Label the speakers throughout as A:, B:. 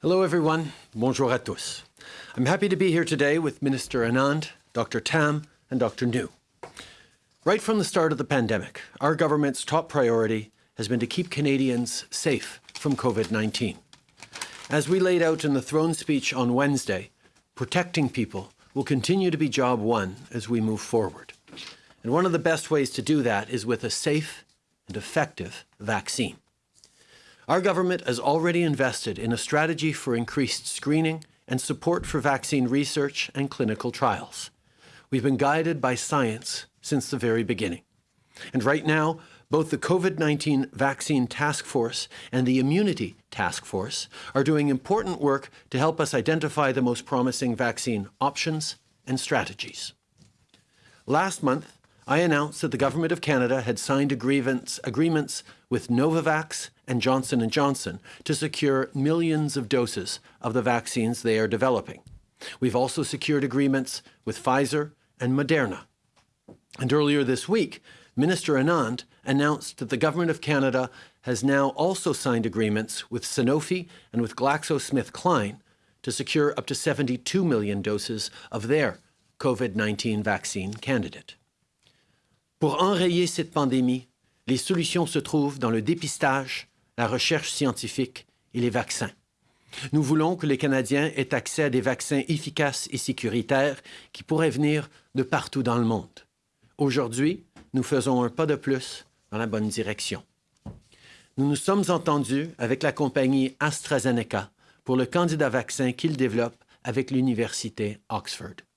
A: Hello, everyone. Bonjour à tous. I'm happy to be here today with Minister Anand, Dr. Tam, and Dr. Njoo. Right from the start of the pandemic, our government's top priority has been to keep Canadians safe from COVID-19. As we laid out in the throne speech on Wednesday, protecting people will continue to be job one as we move forward. And one of the best ways to do that is with a safe and effective vaccine. Our government has already invested in a strategy for increased screening and support for vaccine research and clinical trials. We've been guided by science since the very beginning. And right now, both the COVID-19 Vaccine Task Force and the Immunity Task Force are doing important work to help us identify the most promising vaccine options and strategies. Last month, I announced that the Government of Canada had signed agreements, with Novavax and Johnson & Johnson to secure millions of doses of the vaccines they are developing. We've also secured agreements with Pfizer and Moderna. And earlier this week, Minister Anand announced that the Government of Canada has now also signed agreements with Sanofi and with GlaxoSmithKline to secure up to 72 million doses of their COVID-19 vaccine candidate. Pour enrayer cette pandémie, les solutions se trouvent dans le dépistage, la recherche scientifique et les vaccins. Nous voulons que les Canadiens aient accès à des vaccins efficaces et sécuritaires qui pourraient venir de partout dans le monde. Aujourd'hui, nous faisons un pas de plus dans la bonne direction. Nous nous sommes entendus avec la compagnie AstraZeneca pour le candidat vaccin qu'il développe avec l'Université Oxford.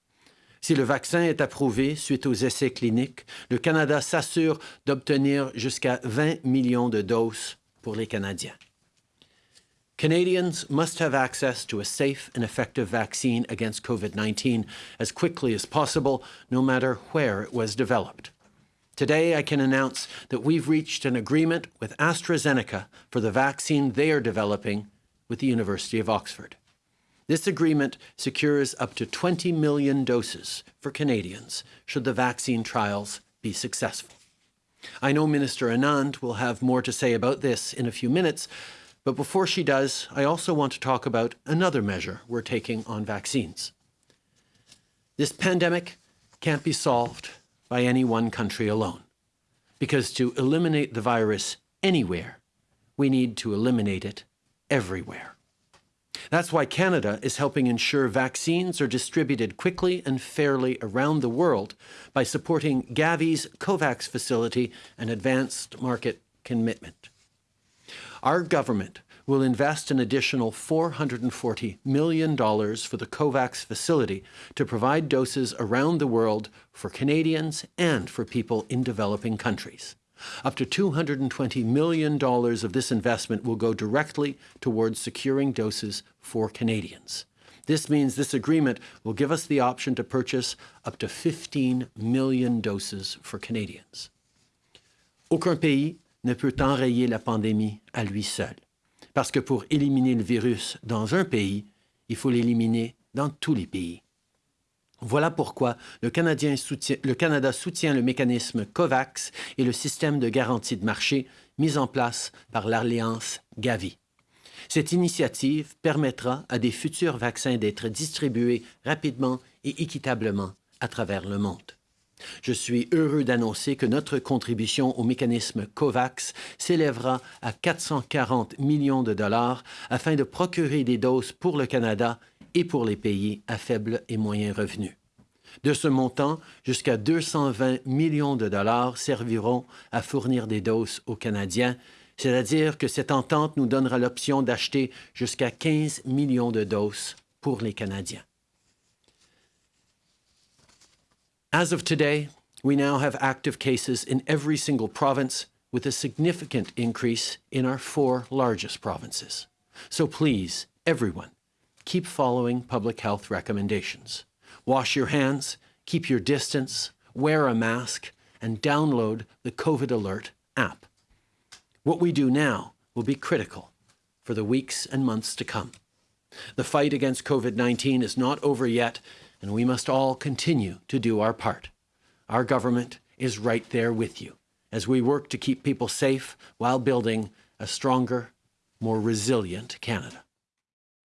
A: Si le vaccin est approuvé suite aux essais cliniques, le Canada s'assure d'obtenir jusqu'à 20 millions de doses pour les Canadiens. Canadians must have access to a safe and effective vaccine against COVID-19 as quickly as possible, no matter where it was developed. Today, I can announce that we've reached an agreement with AstraZeneca for the vaccine they are developing with the University of Oxford. This agreement secures up to 20 million doses for Canadians should the vaccine trials be successful. I know Minister Anand will have more to say about this in a few minutes, but before she does, I also want to talk about another measure we're taking on vaccines. This pandemic can't be solved by any one country alone, because to eliminate the virus anywhere, we need to eliminate it everywhere. That's why Canada is helping ensure vaccines are distributed quickly and fairly around the world by supporting Gavi's COVAX facility and advanced market commitment. Our government will invest an additional $440 million for the COVAX facility to provide doses around the world for Canadians and for people in developing countries. Up to $220 million of this investment will go directly towards securing doses for Canadians. This means this agreement will give us the option to purchase up to 15 million doses for Canadians. Aucun pays ne peut enrayer la pandémie à lui seul. Parce que pour éliminer le virus dans un pays, il faut l'éliminer dans tous les pays. Voilà pourquoi le, Canada soutient le mécanisme COVAX et le système de garantie de marché mis en place par l'Alliance Gavi. Cette initiative permettra à des futurs vaccins d'être distribués rapidement et équitablement à travers le monde. Je suis heureux d'annoncer que notre contribution au mécanisme COVAX s'élèvera à 440 millions de dollars afin de procurer des doses pour le Canada et pour les pays à faible et moyen revenu. De ce montant, jusqu'à 220 millions de dollars serviront à fournir des doses aux Canadiens, c'est-à-dire que cette entente nous donnera l'option d'acheter jusqu'à 15 millions de doses pour les Canadiens. As of today, we now have active cases in every single province with a significant increase in our four largest provinces. So please, everyone, keep following public health recommendations. Wash your hands, keep your distance, wear a mask, and download the COVID Alert app. What we do now will be critical for the weeks and months to come. The fight against COVID-19 is not over yet, and we must all continue to do our part. Our government is right there with you as we work to keep people safe while building a stronger, more resilient Canada.